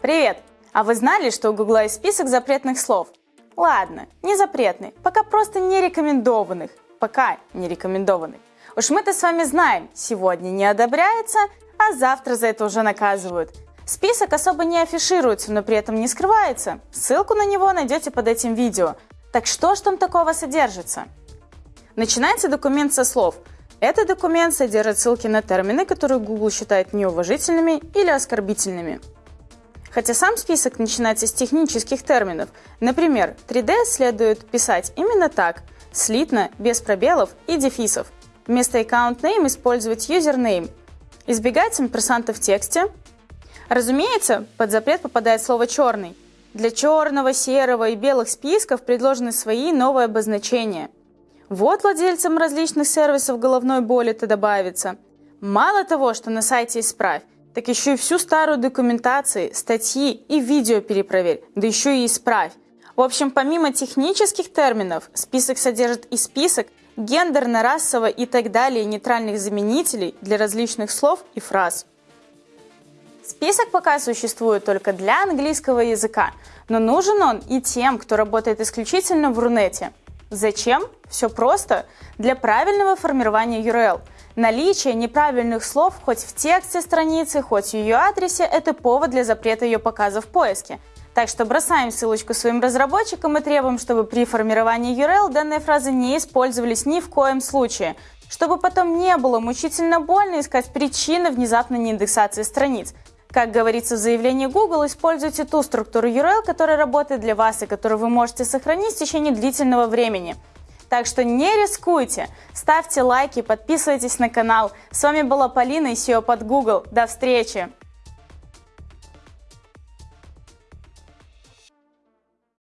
Привет! А вы знали, что у Гугла есть список запретных слов? Ладно, не запретных, пока просто не рекомендованных. Пока не рекомендованных. Уж мы-то с вами знаем, сегодня не одобряется, а завтра за это уже наказывают. Список особо не афишируется, но при этом не скрывается. Ссылку на него найдете под этим видео. Так что ж там такого содержится? Начинается документ со слов этот документ содержит ссылки на термины, которые Google считает неуважительными или оскорбительными. Хотя сам список начинается с технических терминов. Например, 3D следует писать именно так, слитно, без пробелов и дефисов. Вместо account name использовать username. Избегать импрессанта в тексте. Разумеется, под запрет попадает слово «черный». Для черного, серого и белых списков предложены свои новые обозначения – вот владельцам различных сервисов головной боли-то добавится. Мало того, что на сайте исправь, так еще и всю старую документацию, статьи и видео перепроверь, да еще и исправь. В общем, помимо технических терминов, список содержит и список гендерно-расово и так далее нейтральных заменителей для различных слов и фраз. Список пока существует только для английского языка, но нужен он и тем, кто работает исключительно в Рунете. Зачем? Все просто. Для правильного формирования URL. Наличие неправильных слов хоть в тексте страницы, хоть в ее адресе – это повод для запрета ее показа в поиске. Так что бросаем ссылочку своим разработчикам и требуем, чтобы при формировании URL данные фразы не использовались ни в коем случае, чтобы потом не было мучительно больно искать причины внезапной неиндексации страниц. Как говорится в заявлении Google, используйте ту структуру URL, которая работает для вас и которую вы можете сохранить в течение длительного времени. Так что не рискуйте, ставьте лайки, подписывайтесь на канал. С вами была Полина и SEO под Google. До встречи!